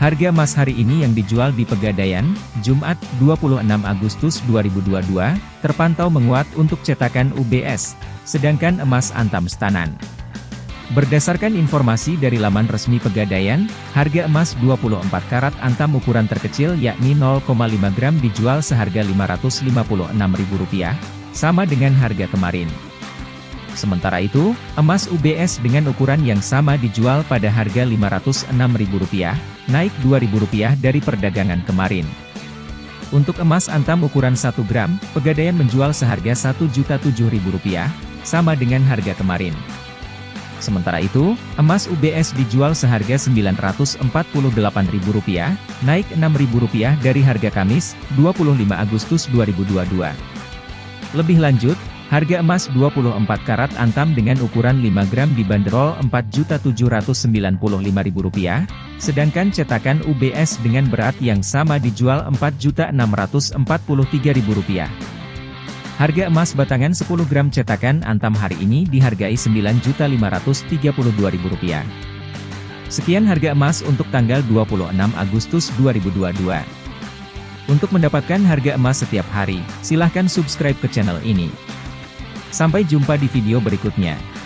Harga emas hari ini yang dijual di Pegadaian, Jumat, 26 Agustus 2022, terpantau menguat untuk cetakan UBS, sedangkan emas antam stanan. Berdasarkan informasi dari laman resmi Pegadaian, harga emas 24 karat antam ukuran terkecil yakni 0,5 gram dijual seharga Rp556.000, sama dengan harga kemarin. Sementara itu, emas UBS dengan ukuran yang sama dijual pada harga Rp506.000, naik Rp2.000 dari perdagangan kemarin. Untuk emas antam ukuran 1 gram, Pegadaian menjual seharga Rp1.007.000, sama dengan harga kemarin. Sementara itu, emas UBS dijual seharga Rp948.000, naik Rp6.000 dari harga Kamis, 25 Agustus 2022. Lebih lanjut, Harga emas 24 karat antam dengan ukuran 5 gram dibanderol Rp4.795.000, sedangkan cetakan UBS dengan berat yang sama dijual Rp4.643.000. Harga emas batangan 10 gram cetakan antam hari ini dihargai Rp9.532.000. Sekian harga emas untuk tanggal 26 Agustus 2022. Untuk mendapatkan harga emas setiap hari, silahkan subscribe ke channel ini. Sampai jumpa di video berikutnya.